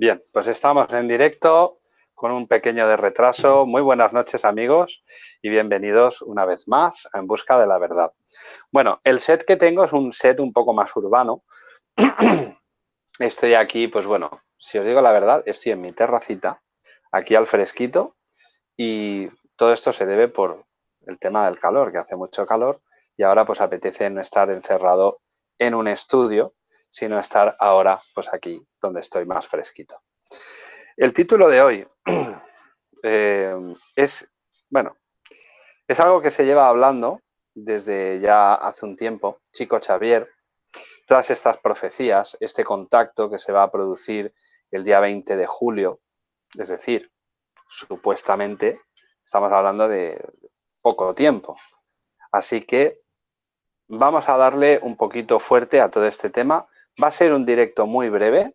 Bien, pues estamos en directo con un pequeño de retraso. Muy buenas noches amigos y bienvenidos una vez más a En Busca de la Verdad. Bueno, el set que tengo es un set un poco más urbano. Estoy aquí, pues bueno, si os digo la verdad, estoy en mi terracita, aquí al fresquito y todo esto se debe por el tema del calor, que hace mucho calor y ahora pues apetece no estar encerrado en un estudio sino estar ahora pues aquí donde estoy más fresquito. El título de hoy eh, es, bueno, es algo que se lleva hablando desde ya hace un tiempo, Chico Xavier, todas estas profecías, este contacto que se va a producir el día 20 de julio, es decir, supuestamente estamos hablando de poco tiempo. Así que vamos a darle un poquito fuerte a todo este tema. Va a ser un directo muy breve.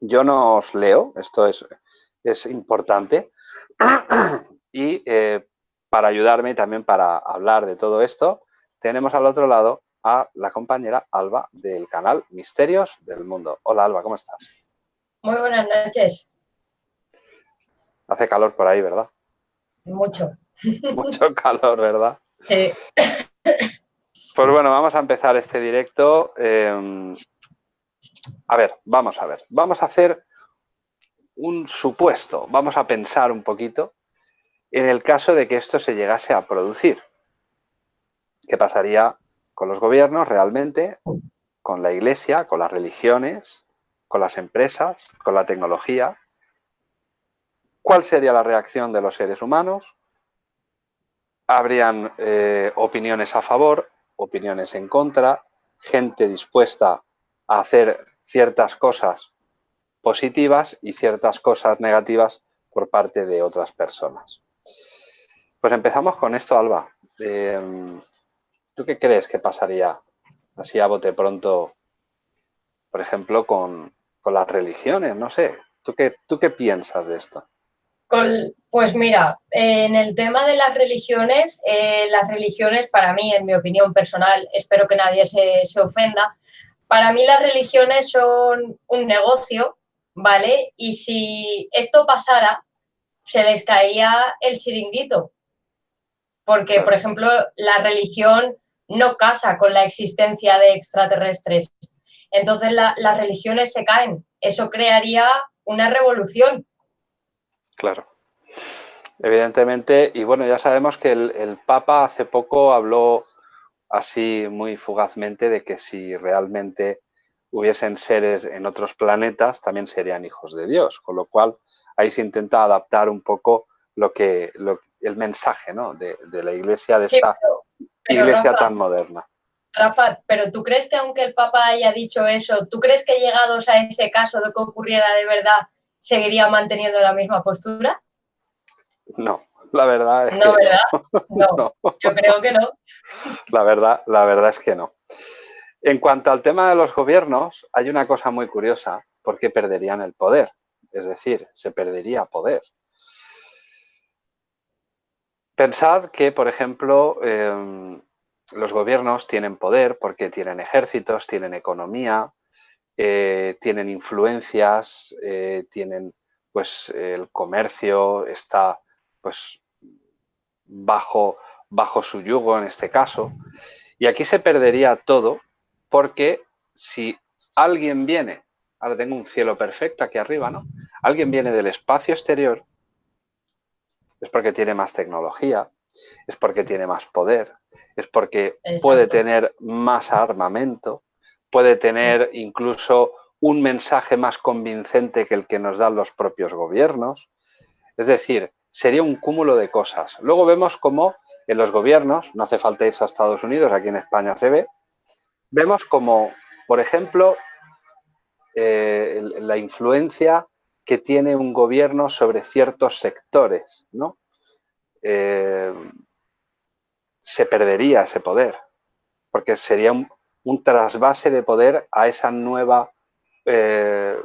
Yo no os leo, esto es, es importante. y eh, para ayudarme también para hablar de todo esto, tenemos al otro lado a la compañera Alba del canal Misterios del Mundo. Hola Alba, ¿cómo estás? Muy buenas noches. Hace calor por ahí, ¿verdad? Mucho. Mucho calor, ¿verdad? Sí. Pues bueno, vamos a empezar este directo. Em, a ver, vamos a ver. Vamos a hacer un supuesto. Vamos a pensar un poquito en el caso de que esto se llegase a producir. ¿Qué pasaría con los gobiernos realmente, con la iglesia, con las religiones, con las empresas, con la tecnología? ¿Cuál sería la reacción de los seres humanos? ¿Habrían eh, opiniones a favor, opiniones en contra, gente dispuesta a hacer ciertas cosas positivas y ciertas cosas negativas por parte de otras personas. Pues empezamos con esto, Alba. Em, ¿Tú qué crees que pasaría así a bote pronto, por ejemplo, con, con las religiones? No sé, ¿tú qué, ¿tú qué piensas de esto? pues mira, en el tema de las religiones, eh, las religiones para mí, en mi opinión personal, espero que nadie se, se, ofenda, para mí las religiones son un negocio, ¿vale? Y si esto pasara, se les caía el chiringuito. Porque, por ejemplo, la religión no casa con la existencia de extraterrestres. Entonces las religiones se caen. Eso crearía una revolución Claro. Evidentemente, y bueno, ya sabemos que el, Papa hace poco habló así muy fugazmente de que si realmente hubiesen seres en otros planetas, también serían hijos de Dios, con lo cual ahí se intenta adaptar un poco lo que, el mensaje ¿no? de, la iglesia, de esta iglesia tan moderna. Rafa, pero ¿tú crees que aunque el Papa haya dicho eso, ¿tú crees que llegados a ese caso de que ocurriera de verdad, seguiría manteniendo la misma postura? No, la verdad es no, que ¿verdad? No. yo creo que no. La verdad, la verdad es que no. En cuanto al tema de los gobiernos, hay una cosa muy curiosa, porque perderían el poder. Es decir, se perdería poder. Pensad que, por ejemplo, em, los gobiernos tienen poder porque tienen ejércitos, tienen economía, eh, tienen influencias, eh, tienen pues el comercio está pues bajo, bajo su yugo en este caso. Y aquí se perdería todo porque si alguien viene, ahora tengo un cielo perfecto aquí arriba, ¿no? Alguien viene del espacio exterior, es porque tiene más tecnología, es porque tiene más poder, es porque puede tener más armamento, puede tener incluso un mensaje más convincente que el que nos dan los propios gobiernos. Es decir, sería un cúmulo de cosas. Luego vemos cómo en los gobiernos, no hace falta irse a Estados Unidos, aquí en España se ve, vemos como, por ejemplo, eh, la influencia que tiene un gobierno sobre ciertos sectores, ¿no? Eh, se perdería ese poder, porque sería un, trasvase de poder a esa nueva, eh,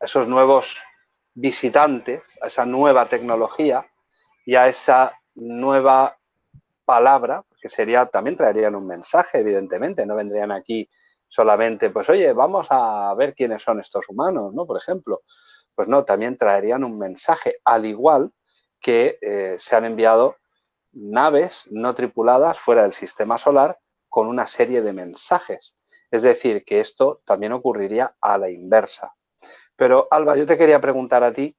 esos nuevos visitantes, a esa nueva tecnología y a esa nueva palabra, que sería, también traerían un mensaje, evidentemente, no vendrían aquí solamente, pues oye, vamos a ver quiénes son estos humanos, ¿no? Por ejemplo, pues no, también traerían un mensaje, al igual que eh, se han enviado naves no tripuladas fuera del sistema solar con una serie de mensajes. Es decir, que esto también ocurriría a la inversa. Pero, Alba, yo te quería preguntar a ti,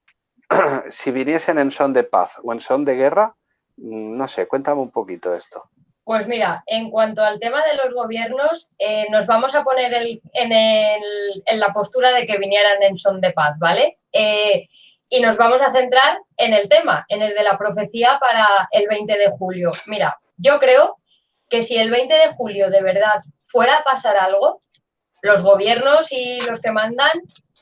si viniesen en son de paz o en son de guerra, mm, no sé, cuéntame un poquito esto. Pues mira, en cuanto al tema de los gobiernos, eh, nos vamos a poner en, la postura de que vinieran en son de paz, ¿vale? Eh, y nos vamos a centrar en el tema, en el de la profecía para el 20 de julio. Mira, yo creo que si el 20 de julio de verdad fuera a pasar algo, los gobiernos y los que mandan,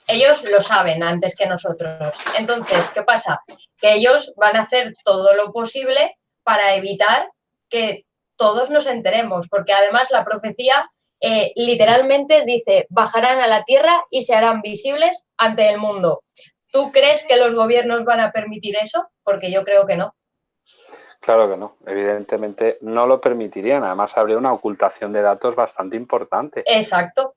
ellos lo saben antes que nosotros. Entonces, ¿qué pasa? Que ellos van a hacer todo lo posible para evitar que todos nos enteremos, porque además la profecía eh, literalmente dice, bajarán a la tierra y se harán visibles ante el mundo. ¿Tú crees que los gobiernos van a permitir eso? Porque yo creo que no. Claro que no, evidentemente no lo permitirían, además habría una ocultación de datos bastante importante. Exacto.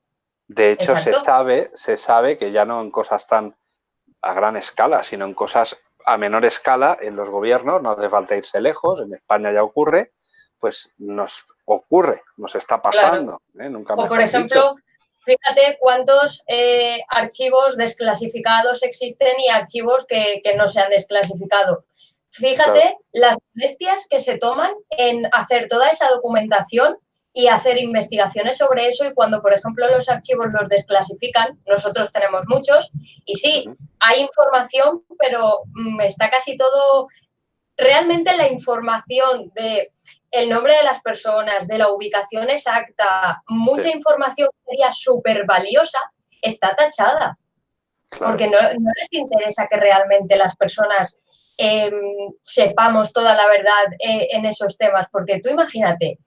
De hecho, se sabe, se sabe que ya no en cosas tan a gran escala, sino en cosas a menor escala en los gobiernos, no hace falta irse lejos, en España ya ocurre, pues nos ocurre, nos está pasando. ¿eh? Nunca o por ejemplo, fíjate cuántos eh, archivos desclasificados existen y archivos que, no se han desclasificado. Fíjate las bestias que se toman en hacer toda esa documentación y hacer investigaciones sobre eso y cuando, por ejemplo, los archivos los desclasifican, nosotros tenemos muchos y sí, hay información, pero mm, está casi todo... Realmente la información de el nombre de las personas, de la ubicación exacta, mucha información que sería súper valiosa, está tachada. Porque no, les interesa que realmente las personas em, sepamos toda la verdad eh, en esos temas. Porque tú imagínate,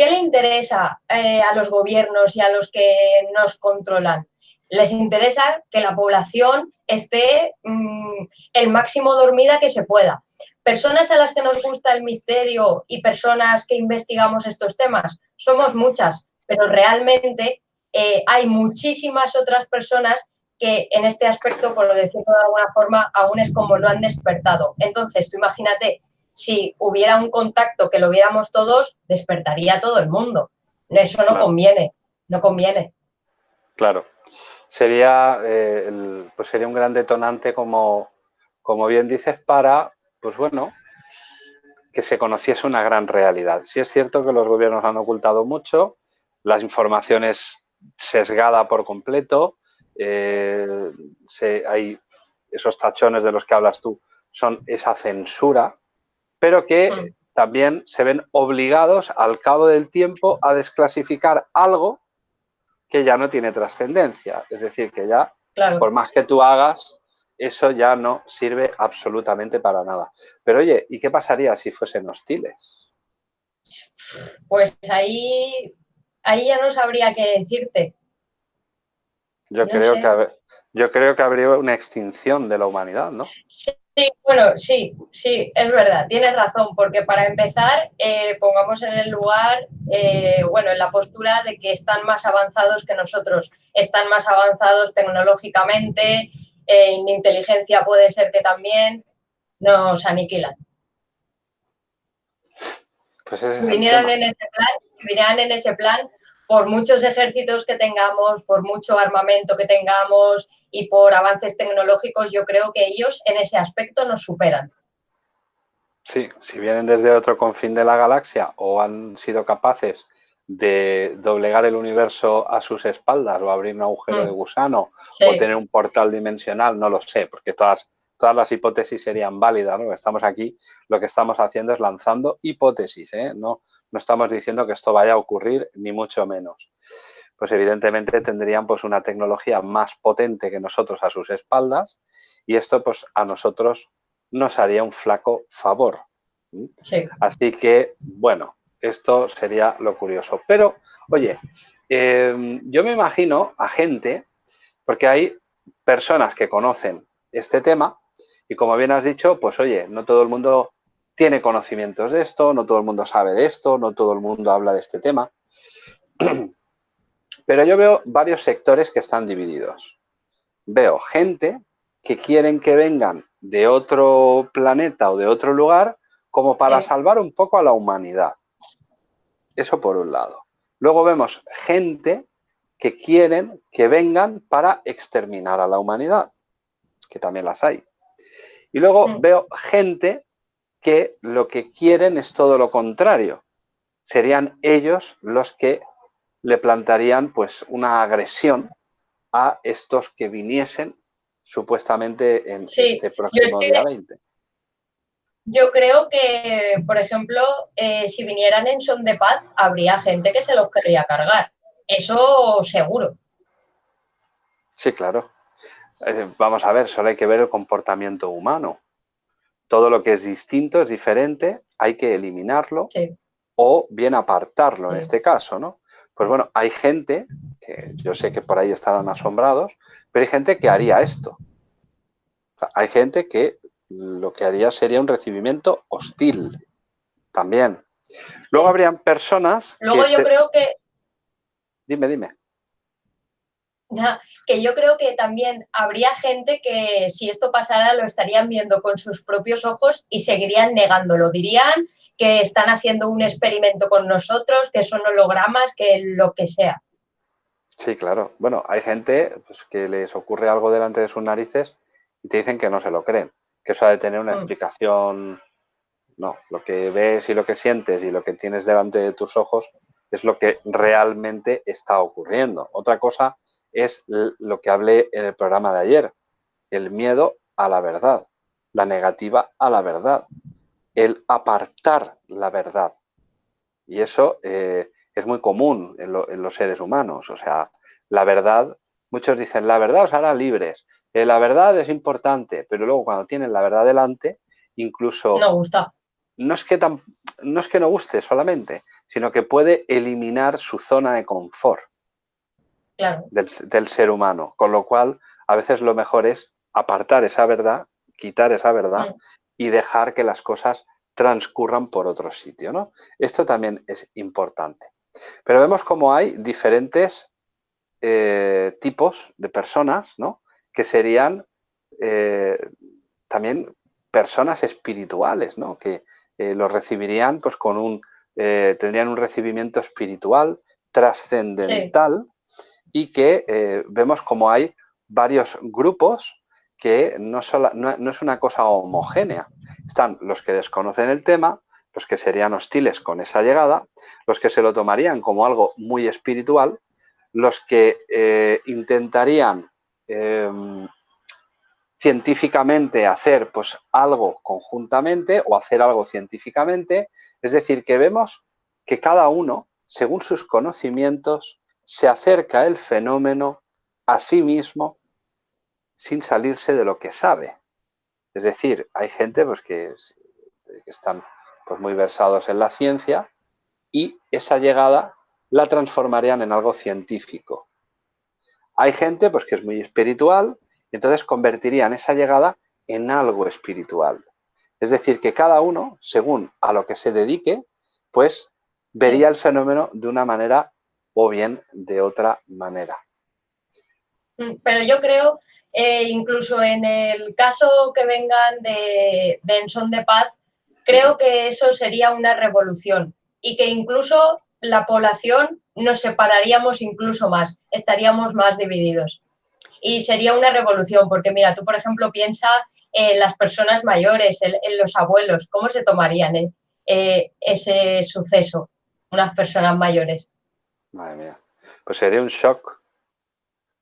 ¿qué le interesa eh, a los gobiernos y a los que nos controlan? Les interesa que la población esté mm, el máximo dormida que se pueda personas a las que nos gusta el misterio y personas que investigamos estos temas, somos muchas, pero realmente eh, hay muchísimas otras personas que en este aspecto, por decirlo de alguna forma, aún es como lo han despertado. Entonces, tú imagínate, si hubiera un contacto que lo viéramos todos, despertaría todo el mundo. Eso no conviene, no conviene. Claro. Sería, eh, pues sería un gran detonante, como, como bien dices, para pues bueno, que se conociese una gran realidad. Sí es cierto que los gobiernos han ocultado mucho, la información es sesgada por completo, eh, hay esos tachones de los que hablas tú, son esa censura, pero que también se ven obligados al cabo del tiempo a desclasificar algo que ya no tiene trascendencia. Es decir, que ya, por más que tú hagas, eso ya no sirve absolutamente para nada. Pero oye, ¿y qué pasaría si fuesen hostiles? Pues ahí, ahí ya no sabría qué decirte. Yo, creo que, yo creo que habría una extinción de la humanidad, ¿no? Sí, bueno, sí, sí, es verdad, tienes razón, porque para empezar, eh, pongamos en el lugar, eh, bueno, en la postura de que están más avanzados que nosotros, están más avanzados tecnológicamente, en inteligencia puede ser que también nos aniquilan. Pues si vinieran en ese plan, si vinieran en ese plan, por muchos ejércitos que tengamos, por mucho armamento que tengamos y por avances tecnológicos, yo creo que ellos en ese aspecto nos superan. Sí, si vienen desde otro confín de la galaxia o han sido capaces de doblegar el universo a sus espaldas o abrir un agujero de mm. gusano o tener un portal dimensional, no lo sé, porque todas, todas las hipótesis serían válidas. ¿no? Estamos aquí, lo que estamos haciendo es lanzando hipótesis, ¿eh? no, no estamos diciendo que esto vaya a ocurrir, ni mucho menos. Pues evidentemente tendrían pues una tecnología más potente que nosotros a sus espaldas y esto pues a nosotros nos haría un flaco favor. Así que, bueno, esto sería lo curioso. Pero, oye, em, yo me imagino a gente, porque hay personas que conocen este tema y como bien has dicho, pues oye, no todo el mundo tiene conocimientos de esto, no todo el mundo sabe de esto, no todo el mundo habla de este tema. Pero yo veo varios sectores que están divididos. Veo gente que quieren que vengan de otro planeta o de otro lugar como para salvar un poco a la humanidad. Eso por un lado. Luego vemos gente que quieren que vengan para exterminar a la humanidad, que también las hay. Y luego veo gente que lo que quieren es todo lo contrario. Serían ellos los que le plantarían pues una agresión a estos que viniesen supuestamente en este próximo día 20. Yo creo que, por ejemplo, eh, si vinieran en son de paz, habría gente que se los querría cargar. Eso seguro. Sí, claro. Vamos a ver, solo hay que ver el comportamiento humano. Todo lo que es distinto, es diferente, hay que eliminarlo o bien apartarlo en este caso, ¿no? Pues bueno, hay gente, que yo sé que por ahí estarán asombrados, pero hay gente que haría esto. hay gente que lo que haría sería un recibimiento hostil también. Luego habrían personas... Luego yo creo que... Dime, dime. Que yo creo que también habría gente que si esto pasara lo estarían viendo con sus propios ojos y seguirían negándolo. Dirían que están haciendo un experimento con nosotros, que son hologramas, que lo que sea. Sí, claro. Bueno, hay gente pues, que les ocurre algo delante de sus narices y te dicen que no se lo creen que eso ha de tener una mm. explicación. No, lo que ves y lo que sientes y lo que tienes delante de tus ojos es lo que realmente está ocurriendo. Otra cosa es lo que hablé en el programa de ayer, el miedo a la verdad, la negativa a la verdad, el apartar la verdad. Y eso eh, es muy común en, en, los seres humanos. O sea, la verdad, muchos dicen, la verdad os hará libres. Eh, la verdad es importante, pero luego cuando tienen la verdad delante, incluso... No gusta. No es, que no es que no guste solamente, sino que puede eliminar su zona de confort del, ser humano. Con lo cual, a veces lo mejor es apartar esa verdad, quitar esa verdad y dejar que las cosas transcurran por otro sitio. ¿no? Esto también es importante. Pero vemos como hay diferentes eh, tipos de personas, ¿no? que serían eh, también personas espirituales, ¿no? que eh, los recibirían pues con un, eh, tendrían un recibimiento espiritual trascendental y que vemos como hay varios grupos que no, es una cosa homogénea. Están los que desconocen el tema, los que serían hostiles con esa llegada, los que se lo tomarían como algo muy espiritual, los que intentarían Em, científicamente hacer pues algo conjuntamente o hacer algo científicamente. Es decir, que vemos que cada uno, según sus conocimientos, se acerca el fenómeno a sí mismo sin salirse de lo que sabe. Es decir, hay gente pues, que, están pues, muy versados en la ciencia y esa llegada la transformarían en algo científico. Hay gente pues, que es muy espiritual y entonces convertirían esa llegada en algo espiritual. Es decir, que cada uno, según a lo que se dedique, pues vería el fenómeno de una manera o bien de otra manera. Mm, pero yo creo, eh, incluso en el caso que vengan de, de En de Paz, creo que eso sería una revolución y que incluso la población nos separaríamos incluso más, estaríamos más divididos. Y sería una revolución, porque mira, tú por ejemplo piensa en las personas mayores, en, los abuelos, ¿cómo se tomarían eh, eh, ese suceso, unas personas mayores? Madre mía, pues sería un shock.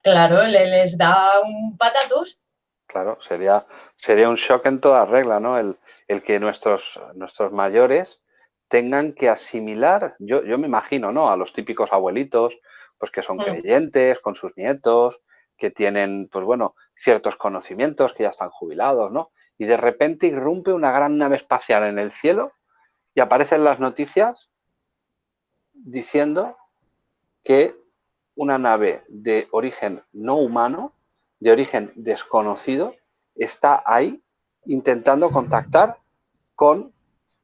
Claro, les da un patatús. Claro, sería, sería un shock en toda regla, ¿no? El, el que nuestros, nuestros mayores tengan que asimilar, yo, yo me imagino, ¿no? A los típicos abuelitos, pues que son mm. creyentes con sus nietos, que tienen, pues bueno, ciertos conocimientos, que ya están jubilados, ¿no? Y de repente irrumpe una gran nave espacial en el cielo y aparecen las noticias diciendo que una nave de origen no humano, de origen desconocido, está ahí intentando contactar con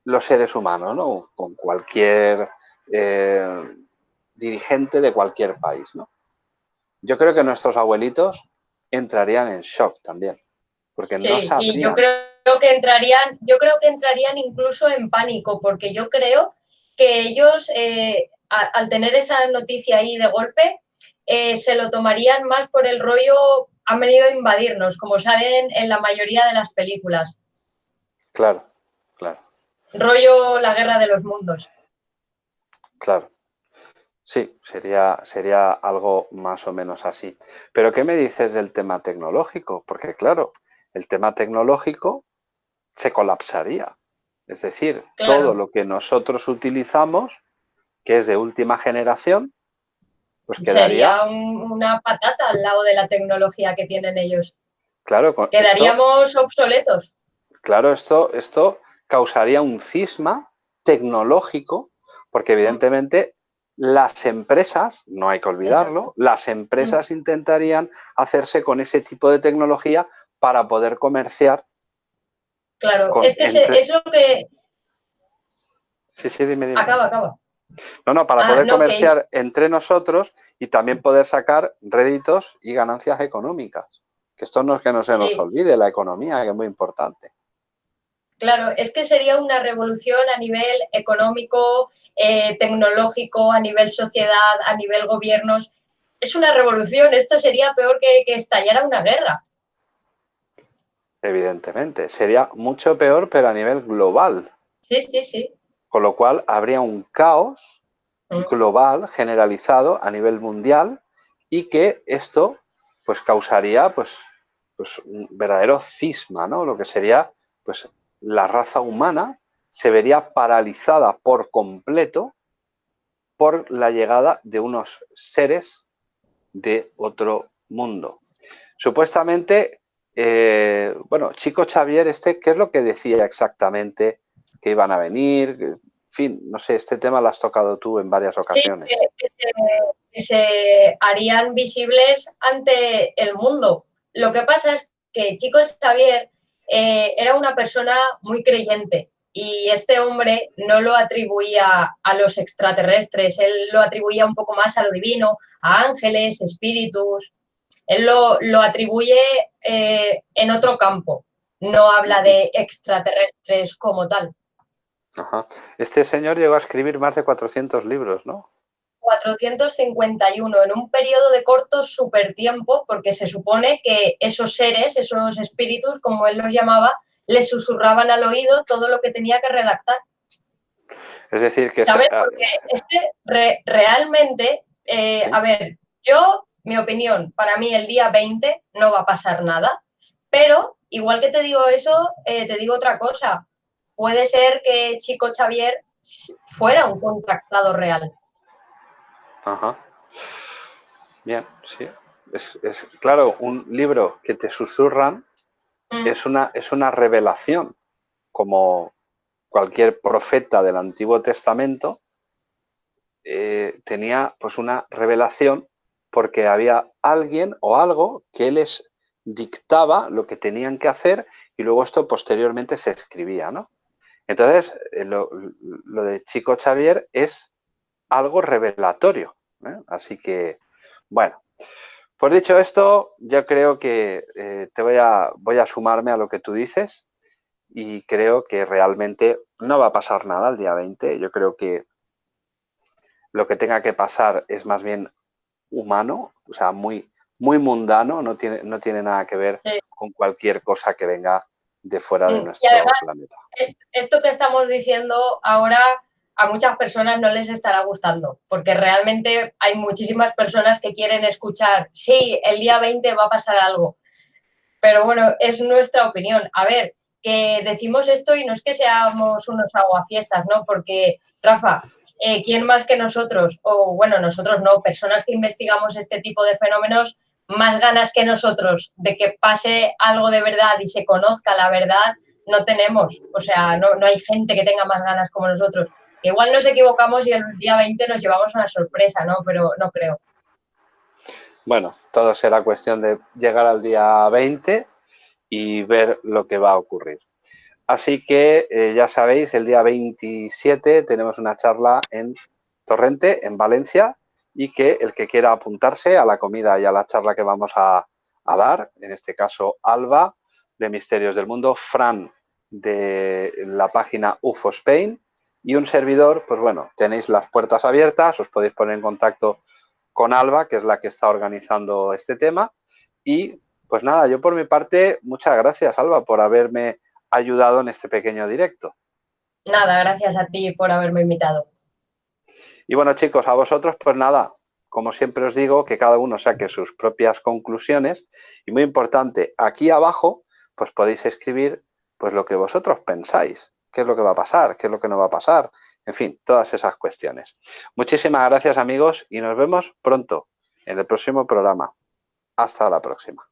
los seres humanos, ¿no? Con cualquier eh, dirigente de cualquier país, ¿no? yo creo que nuestros abuelitos entrarían en shock también. Porque no sabrían. Y yo creo que entrarían, yo creo que entrarían incluso en pánico, porque yo creo que ellos, eh, al tener esa noticia ahí de golpe, eh, se lo tomarían más por el rollo, han venido a invadirnos, como salen en la mayoría de las películas. Claro, claro. Rollo la guerra de los mundos. Claro. Sí, sería, sería algo más o menos así. Pero ¿qué me dices del tema tecnológico? Porque claro, el tema tecnológico se colapsaría. Es decir, todo lo que nosotros utilizamos, que es de última generación, pues quedaría... Sería una patata al lado de la tecnología que tienen ellos. Claro. Quedaríamos obsoletos. Claro, esto, esto causaría un cisma tecnológico, porque evidentemente las empresas, no hay que olvidarlo, las empresas intentarían hacerse con ese tipo de tecnología para poder comerciar. Claro, es que es lo que... Sí, sí, dime, dime. Acaba, acaba. No, no, para ah, poder comerciar entre nosotros y también poder sacar réditos y ganancias económicas. Que esto no es que no se nos olvide, la economía, que es muy importante. Claro, es que sería una revolución a nivel económico, eh, tecnológico, a nivel sociedad, a nivel gobiernos. Es una revolución, esto sería peor que, que estallara una guerra. Evidentemente, sería mucho peor, pero a nivel global. Sí, sí, sí. Con lo cual habría un caos mm. global, generalizado a nivel mundial y que esto pues causaría pues, pues un verdadero cisma, ¿no? Lo que sería pues la raza humana se vería paralizada por completo por la llegada de unos seres de otro mundo. Supuestamente, eh, bueno, Chico Xavier, este, ¿qué es lo que decía exactamente que iban a venir, en fin, no sé, este tema lo has tocado tú en varias ocasiones. Sí, que, se, harían visibles ante el mundo. Lo que pasa es que Chico Xavier eh, era una persona muy creyente y este hombre no lo atribuía a los extraterrestres, él lo atribuía un poco más a lo divino, a ángeles, espíritus, él lo, lo atribuye eh, en otro campo, no habla de extraterrestres como tal. Este señor llegó a escribir más de 400 libros, ¿no? 451 en un periodo de corto super tiempo, porque se supone que esos seres, esos espíritus, como él los llamaba, le susurraban al oído todo lo que tenía que redactar. Es decir, que... ¿Sabes? Porque realmente, eh, a ver, yo, mi opinión, para mí el día 20 no va a pasar nada, pero igual que te digo eso, eh, te digo otra cosa puede ser que Chico Xavier fuera un contactado real. Ajá. Bien, sí. Es, claro, un libro que te susurran mm. es, una, es una revelación, como cualquier profeta del Antiguo Testamento eh, tenía pues una revelación porque había alguien o algo que les dictaba lo que tenían que hacer y luego esto posteriormente se escribía, ¿no? Entonces, eh, lo, de Chico Xavier es algo revelatorio. ¿eh? Así que, bueno, pues dicho esto, yo creo que eh, te voy a, voy a sumarme a lo que tú dices y creo que realmente no va a pasar nada el día 20. Yo creo que lo que tenga que pasar es más bien humano, o sea, muy, muy mundano, no tiene, no tiene nada que ver con cualquier cosa que venga de fuera de mm, nuestro planeta. Esto que estamos diciendo ahora a muchas personas no les estará gustando, porque realmente hay muchísimas personas que quieren escuchar, sí, el día 20 va a pasar algo, pero bueno, es nuestra opinión. A ver, que decimos esto y no es que seamos unos aguafiestas, ¿no? Porque, Rafa, eh, ¿quién más que nosotros, o bueno, nosotros no, personas que investigamos este tipo de fenómenos, más ganas que nosotros de que pase algo de verdad y se conozca la verdad, no tenemos. O sea, no, hay gente que tenga más ganas como nosotros. Igual nos equivocamos y el día 20 nos llevamos una sorpresa, ¿no? Pero no creo. Bueno, todo será cuestión de llegar al día 20 y ver lo que va a ocurrir. Así que eh, ya sabéis, el día 27 tenemos una charla en Torrente, en Valencia, y que el que quiera apuntarse a la comida y a la charla que vamos a, dar, en este caso Alba de Misterios del Mundo, Fran de la página UFO Spain y un servidor, pues bueno, tenéis las puertas abiertas, os podéis poner en contacto con Alba, que es la que está organizando este tema. Y pues nada, yo por mi parte, muchas gracias Alba por haberme ayudado en este pequeño directo. Nada, gracias a ti por haberme invitado. Y bueno chicos, a vosotros pues nada, como siempre os digo, que cada uno saque sus propias conclusiones y muy importante, aquí abajo pues podéis escribir pues lo que vosotros pensáis, qué es lo que va a pasar, qué es lo que no va a pasar, en fin, todas esas cuestiones. Muchísimas gracias amigos y nos vemos pronto en el próximo programa. Hasta la próxima.